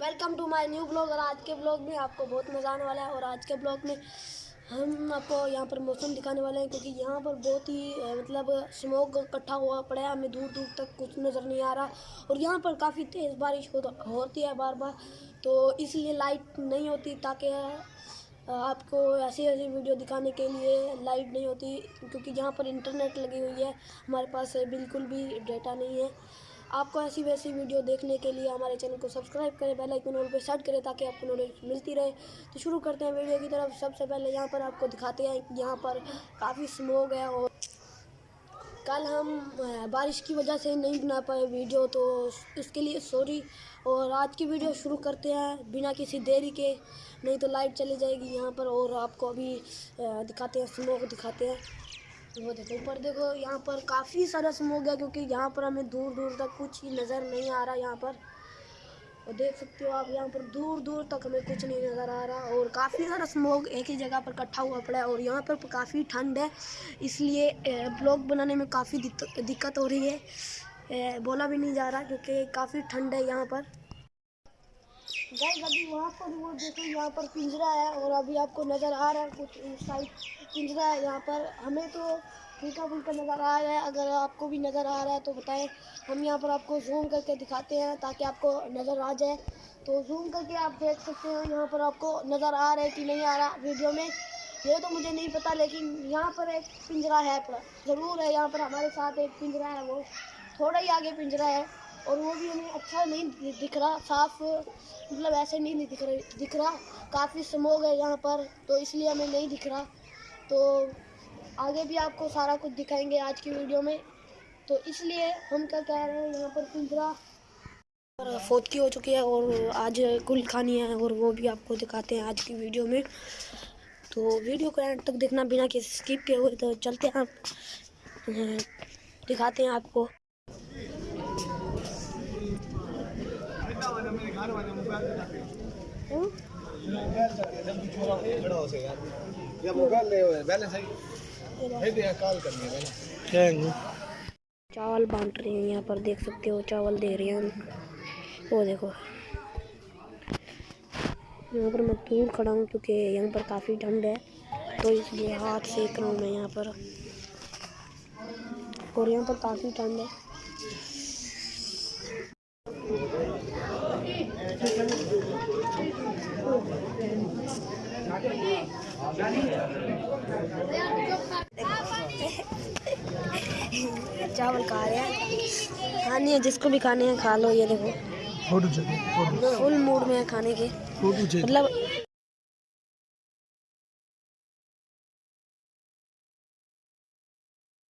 Welcome to my new blog اور آج کے بلاگ میں آپ کو بہت مزہ آنے والا ہے اور آج کے بلاگ میں ہم آپ کو یہاں پر موسم دکھانے والے ہیں کیونکہ یہاں پر بہت ہی مطلب سموگ اکٹھا ہوا پڑا ہے، ہمیں دور دور تک کچھ نظر نہیں آ رہا اور یہاں پر کافی تیز بارش ہوتی ہے بار بار، تو اس لیے لائٹ نہیں ہوتی تاکہ آپ کو ایسی ایسی ویڈیو دکھانے کے لیے لائٹ نہیں ہوتی کیونکہ یہاں پر انٹرنیٹ لگی ہوئی ہے، ہمارے پاس بالکل بھی ڈیٹا نہیں ہے۔ آپ کو ایسی ویسی ویڈیو دیکھنے کے لیے ہمارے چینل کو سبسکرائب کریں، بیل آئکن آل پہ سیٹ کریں تاکہ آپ کو نالج ملتی رہے۔ تو شروع کرتے ہیں ویڈیو کی طرف۔ سب سے پہلے یہاں پر آپ کو دکھاتے ہیں، یہاں پر کافی سموگ ہے اور کل ہم بارش کی وجہ سے نہیں بنا پائے ویڈیو، تو اس کے لیے سوری۔ اور آج کی ویڈیو شروع کرتے ہیں بنا کسی دیری کے، نہیں تو لائٹ چلی جائے گی یہاں پر اور آپ کو ابھی دکھاتے ہیں سموگ دکھاتے ہیں۔ وہ دیکھو، اوپر دیکھو، یہاں پر کافی سارا سموگ ہے گیا کیونکہ یہاں پر ہمیں دور دور تک کچھ ہی نظر نہیں آ رہا یہاں پر۔ اور دیکھ سکتے ہو آپ، یہاں پر دور دور تک ہمیں کچھ نہیں نظر آ رہا اور کافی سارا سموگ ایک ہی جگہ پر کٹھا ہوا پڑا ہے اور یہاں پر کافی ٹھنڈ ہے۔ اس لیے بلاگ بنانے میں کافی دقت ہو رہی ہے۔ بولا بھی نہیں جا رہا کیونکہ کافی ٹھنڈ ہے یہاں پر۔ گائز ابھی وہاں پر وہ دیکھو، یہاں پر پنجرا ہے اور ابھی آپ کو نظر آ رہا ہے، کچھ سائڈ پنجرا ہے یہاں پر۔ ہمیں تو پھلکا پھلکا نظر آ رہا ہے، اگر آپ کو بھی نظر آ رہا ہے تو بتائیں۔ ہم یہاں پر آپ کو زوم کر کے دکھاتے ہیں تاکہ آپ کو نظر آ جائے۔ تو زوم کر کے آپ دیکھ سکتے ہیں یہاں پر آپ کو نظر آ رہا ہے کہ نہیں آ رہا ویڈیو میں۔ یہ تو مجھے نہیں پتا، لیکن یہاں پر ایک پنجرا ہے۔ ضرور ہے، یہاں پر ہمارے ساتھ ایک پنجرا ہے وہ۔ تھوڑا ہی آگے پنجرا ہے۔ اور وہ بھی ہمیں اچھا نہیں دکھ رہا، صاف مطلب ایسے نہیں دکھ رہا دکھ رہا۔ کافی سموگ ہے یہاں پر، تو اس لیے ہمیں نہیں دکھ رہا۔ تو آگے بھی آپ کو سارا کچھ دکھائیں گے آج کی ویڈیو میں۔ تو اس لیے ہم کیا کہہ رہے ہیں، یہاں پر پنجرا فوتکی ہو چکی ہے اور آج کل کھانی ہے اور وہ بھی آپ کو دکھاتے ہیں آج کی ویڈیو میں۔ تو ویڈیو کو اینڈ تک دیکھنا بنا کسی اسکپ کے ہوئے، تو چلتے ہیں۔ آپ دکھاتے ہیں آپ کو۔ چاول بانٹ رہی ہیں یہاں پر، دیکھ سکتے ہو چاول دے رہے ہیں۔ وہ دیکھو۔ یہاں پر میں دور کھڑا ہوں کیونکہ یہاں پر کافی ٹھنڈ ہے۔ تو اس لیے ہاتھ سیک رہا ہوں میں یہاں پر۔ اور یہاں پر کافی ٹھنڈ ہے۔ چاول کھا رہے ہیں کھانی ہے جس کو بھی کھانے ہیں کھا لو یہ دیکھو فل موڈ میں ہے کھانے کے مطلب